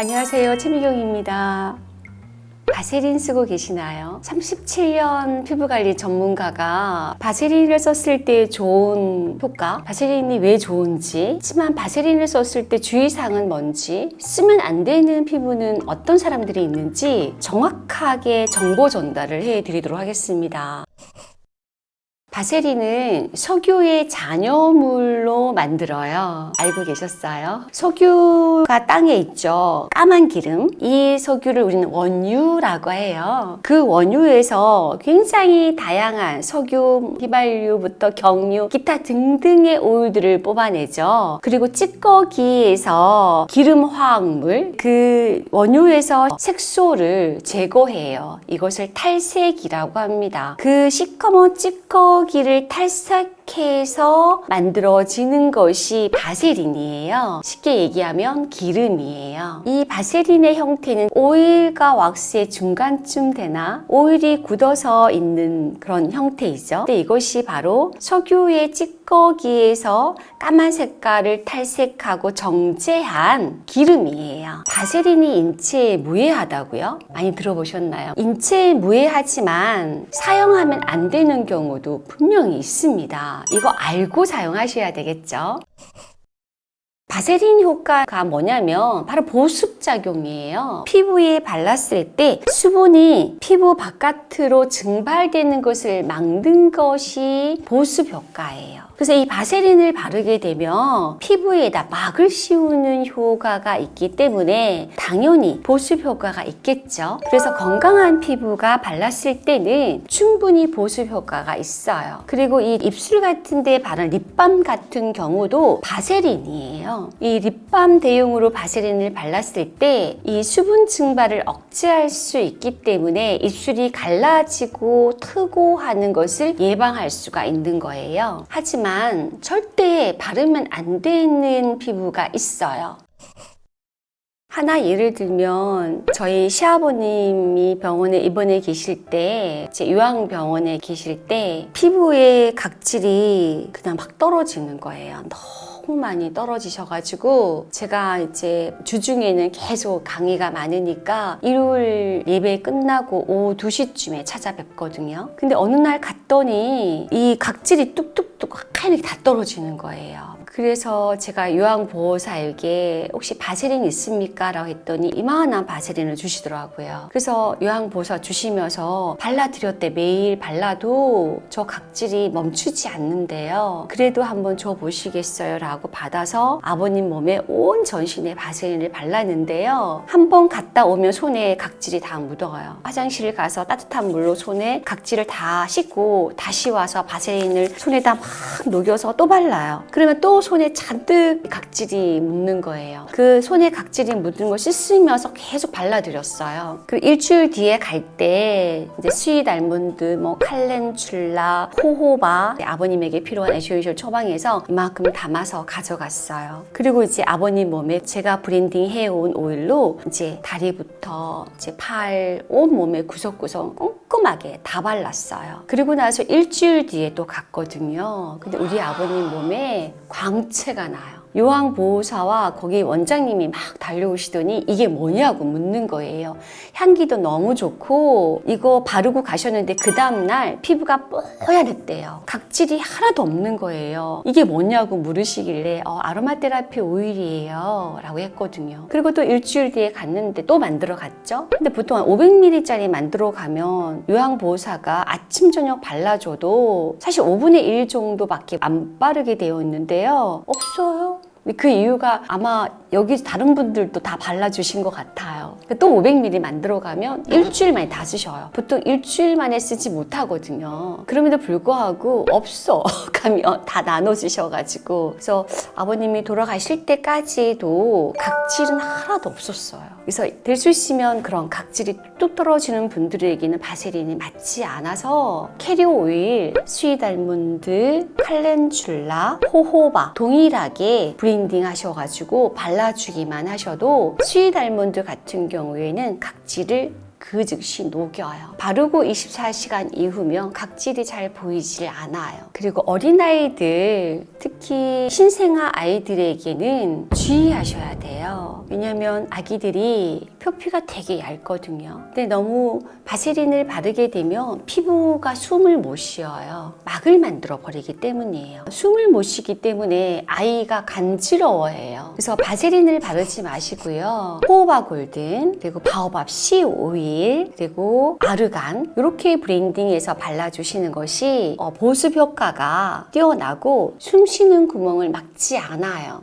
안녕하세요. 최미경입니다. 바세린 쓰고 계시나요? 37년 피부관리 전문가가 바세린을 썼을 때 좋은 효과 바세린이 왜 좋은지 하지만 바세린을 썼을 때 주의사항은 뭔지 쓰면 안 되는 피부는 어떤 사람들이 있는지 정확하게 정보 전달을 해드리도록 하겠습니다 바세린은 석유의 잔여물로 만들어요. 알고 계셨어요? 석유가 땅에 있죠. 까만 기름. 이 석유를 우리는 원유라고 해요. 그 원유에서 굉장히 다양한 석유, 휘발유부터 경유, 기타 등등의 오일들을 뽑아내죠. 그리고 찌꺼기에서 기름 화학물, 그 원유에서 색소를 제거해요. 이것을 탈색이라고 합니다. 그 시커먼 찌꺼기 기를 탈 색해서 만들어지는 것이 바세린이에요. 쉽게 얘기하면 기름이에요. 이 바세린의 형태는 오일과 왁스의 중간쯤 되나 오일이 굳어서 있는 그런 형태이죠. 근데 이것이 바로 석유의 찌꺼기에서 까만 색깔을 탈색하고 정제한 기름이에요. 바세린이 인체에 무해하다고요? 많이 들어보셨나요? 인체에 무해하지만 사용하면 안 되는 경우도 분명히 있습니다. 이거 알고 사용하셔야 되겠죠. 바세린 효과가 뭐냐면 바로 보습작용이에요. 피부에 발랐을 때 수분이 피부 바깥으로 증발되는 것을 막는 것이 보습 효과예요. 그래서 이 바세린을 바르게 되면 피부에다 막을 씌우는 효과가 있기 때문에 당연히 보습 효과가 있겠죠. 그래서 건강한 피부가 발랐을 때는 충분히 보습 효과가 있어요. 그리고 이 입술 같은 데 바른 립밤 같은 경우도 바세린이에요. 이 립밤 대용으로 바세린을 발랐을 때 이 수분 증발을 억제할 수 있기 때문에 입술이 갈라지고 트고 하는 것을 예방할 수가 있는 거예요. 하지만 절대 바르면 안 되는 피부가 있어요. 하나 예를 들면 저희 시아버님이 병원에 입원해 계실 때 이제 요양병원에 계실 때 피부에 각질이 그냥 막 떨어지는 거예요. 너무 많이 떨어지셔가지고 제가 이제 주중에는 계속 강의가 많으니까 일요일 예배 끝나고 오후 2시쯤에 찾아뵙거든요. 근데 어느 날 갔더니 이 각질이 뚝뚝뚝 하얗게 다 떨어지는 거예요. 그래서 제가 요양보호사에게 혹시 바세린 있습니까? 라고 했더니 이만한 바세린을 주시더라고요. 그래서 요양보호사 주시면서 발라드렸대. 매일 발라도 저 각질이 멈추지 않는데요. 그래도 한번 줘 보시겠어요? 라고 받아서 아버님 몸에 온 전신에 바세린을 발랐는데요. 한 번 갔다 오면 손에 각질이 다 묻어가요. 화장실 가서 따뜻한 물로 손에 각질을 다 씻고 다시 와서 바세린을 손에다 막 녹여서 또 발라요. 그러면 또 손에 잔뜩 각질이 묻는 거예요. 그 손에 각질이 묻은 걸 씻으면서 계속 발라드렸어요. 그 일주일 뒤에 갈 때 이제 sweet almond, 뭐 calendula, 호호바 아버님에게 필요한 essential 처방해서 이만큼 담아서 가져갔어요. 그리고 이제 아버님 몸에 제가 blending 해온 오일로 이제 다리부터 이제 팔, 온 몸에 구석구석 꼼꼼하게 다 발랐어요. 그리고 나서 일주일 뒤에 또 갔거든요. 근데 우리 아버님 몸에 광채가 나요. 요양보호사와 거기 원장님이 막 달려오시더니 이게 뭐냐고 묻는 거예요. 향기도 너무 좋고 이거 바르고 가셨는데 그 다음날 피부가 뽀얀했대요. 각질이 하나도 없는 거예요. 이게 뭐냐고 물으시길래 어, 아로마 테라피 오일이에요 라고 했거든요. 그리고 또 일주일 뒤에 갔는데 또 만들어 갔죠. 근데 보통 한 500ml짜리 만들어 가면 요양보호사가 아침 저녁 발라줘도 사실 5분의 1 정도밖에 안 바르게 되어 있는데요. 없어요. 그 이유가 아마 여기 다른 분들도 다 발라주신 것 같아요. 또 500ml 만들어 가면 일주일 만에 다 쓰셔요. 보통 일주일 만에 쓰지 못하거든요. 그럼에도 불구하고 없어 가면 다 나눠 주셔가지고 그래서 아버님이 돌아가실 때까지도 각질은 하나도 없었어요. 그래서 될 수 있으면 그런 각질이 뚝 떨어지는 분들에게는 바세린이 맞지 않아서 캐리어 오일, sweet almond, calendula, 호호바 동일하게 blending 하셔가지고 발라주기만 하셔도 sweet almond 같은 경우에는 각질을 그 즉시 녹여요. 바르고 24시간 이후면 각질이 잘 보이질 않아요. 그리고 어린아이들, 특히 신생아 아이들에게는 주의하셔야 돼요. 왜냐면 아기들이 표피가 되게 얇거든요. 근데 너무 바세린을 바르게 되면 피부가 숨을 못 쉬어요. 막을 만들어 버리기 때문이에요. 숨을 못 쉬기 때문에 아이가 간지러워해요. 그래서 바세린을 바르지 마시고요. 호호바 골든, 그리고 바오밥 C 오일, 그리고 아르간 이렇게 브랜딩해서 발라주시는 것이 어, 보습 효과가 뛰어나고 숨 쉬는 구멍을 막지 않아요.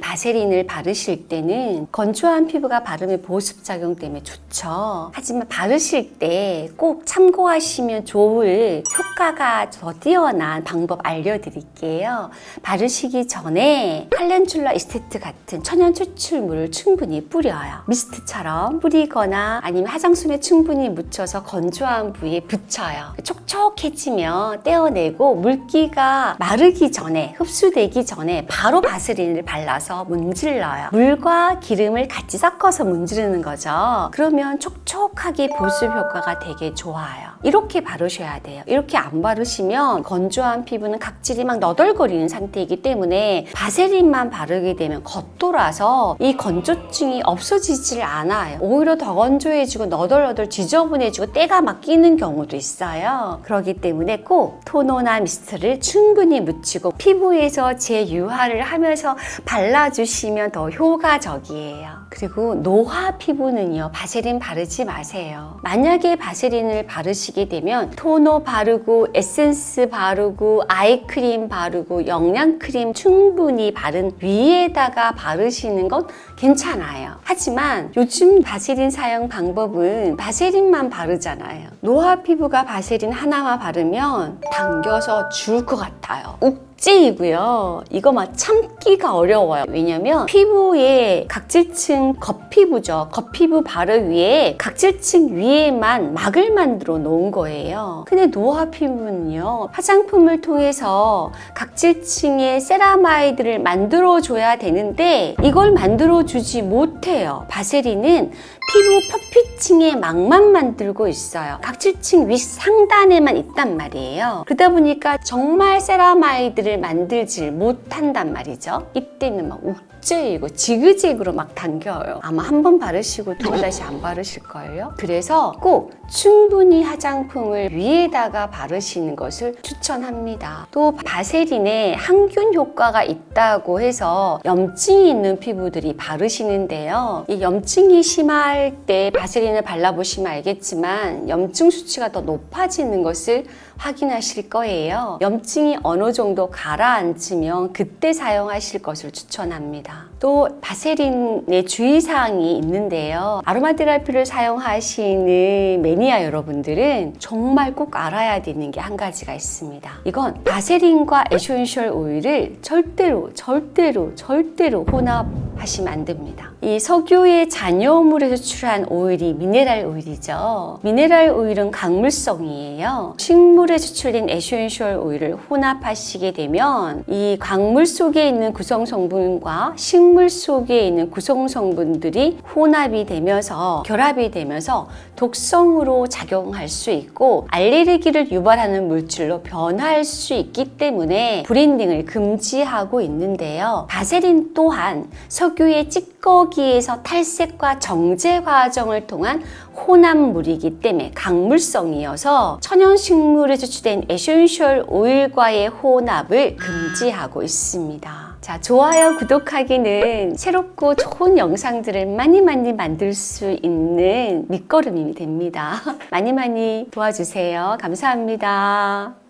바세린을 바르실 때는 건조한 피부가 바르면 보습 작용 때문에 좋죠. 하지만 바르실 때 꼭 참고하시면 좋을 효과가 더 뛰어난 방법 알려드릴게요. 바르시기 전에 칼렌출라 이스테트 같은 천연 추출물을 충분히 뿌려요. 미스트처럼 뿌리거나 아니면 화장솜에 충분히 묻혀서 건조한 부위에 붙여요. 촉촉해지면 떼어내고 물기가 마르기 전에 흡수되기 전에 바로 바세린을 발라서 문질러요. 물과 기름을 같이 섞어서 문지르는 거죠. 그러면 촉촉하게 보습 효과가 되게 좋아요. 이렇게 바르셔야 돼요. 이렇게 안 바르시면 건조한 피부는 각질이 막 너덜거리는 상태이기 때문에 바세린만 바르게 되면 겉돌아서 이 건조증이 없어지질 않아요. 오히려 더 건조해지고 너덜너덜 지저분해지고 때가 막 끼는 경우도 있어요. 그렇기 때문에 꼭 토너나 미스트를 충분히 묻히고 피부에서 재유화를 하면서 발라 주시면 더 효과적이에요. 그리고 노화 피부는요, 바세린 바르지 마세요. 만약에 바세린을 바르시게 되면 토너 바르고 에센스 바르고 아이크림 바르고 영양크림 충분히 바른 위에다가 바르시는 건 괜찮아요. 하지만 요즘 바세린 사용 방법은 바세린만 바르잖아요. 노화 피부가 바세린 하나만 바르면 당겨서 죽을 것 같아요. 욱죄이고요. 이거 막 참기가 어려워요. 왜냐면 피부에 각질층 겉피부죠. 겉피부 바로 위에 각질층 위에만 막을 만들어 놓은 거예요. 근데 노화 피부는요. 화장품을 통해서 각질층의 세라마이드를 만들어 줘야 되는데 이걸 만들어 주지 못해요. 바세린은 피부 표피층의 막만 만들고 있어요. 각질층 윗 상단에만 있단 말이에요. 그러다 보니까 정말 세라마이드를 만들질 못한단 말이죠. 이때는 막 욱죄이고 지그재그로 막 당겨요. 아마 한 번 바르시고 두번 다시 안 바르실걸요. 그래서 꼭 충분히 화장품을 위에다가 바르시는 것을 추천합니다. 또 바세린에 항균 효과가 있다고 해서 염증이 있는 피부들이 바르시는데요. 이 염증이 심할 때 바세린을 발라보시면 알겠지만 염증 수치가 더 높아지는 것을 확인하실 거예요. 염증이 어느 정도 가라앉으면 그때 사용하실 것을 추천합니다. 또 바세린의 주의사항이 있는데요. 아로마 테라피를 사용하시는 매니아 여러분들은 정말 꼭 알아야 되는 게 한 가지가 있습니다. 이건 바세린과 essential 오일을 절대로 절대로 절대로 혼합 하시면 안 됩니다. 이 석유의 잔여물에서 추출한 오일이 미네랄 오일이죠. 미네랄 오일은 광물성이에요. 식물에 추출된 essential 오일을 혼합하시게 되면 이 광물 속에 있는 구성 성분과 식물 속에 있는 구성 성분들이 혼합이 되면서 결합이 되면서 독성으로 작용할 수 있고 알레르기를 유발하는 물질로 변할 수 있기 때문에 blending을 금지하고 있는데요. 바세린 또한 석유의 찌꺼기에서 탈색과 정제 과정을 통한 혼합물이기 때문에 광물성이어서 천연식물에 추출된 essential 오일과의 혼합을 금지하고 있습니다. 자, 좋아요, 구독하기는 새롭고 좋은 영상들을 많이 많이 만들 수 있는 밑거름이 됩니다. 많이 많이 도와주세요. 감사합니다.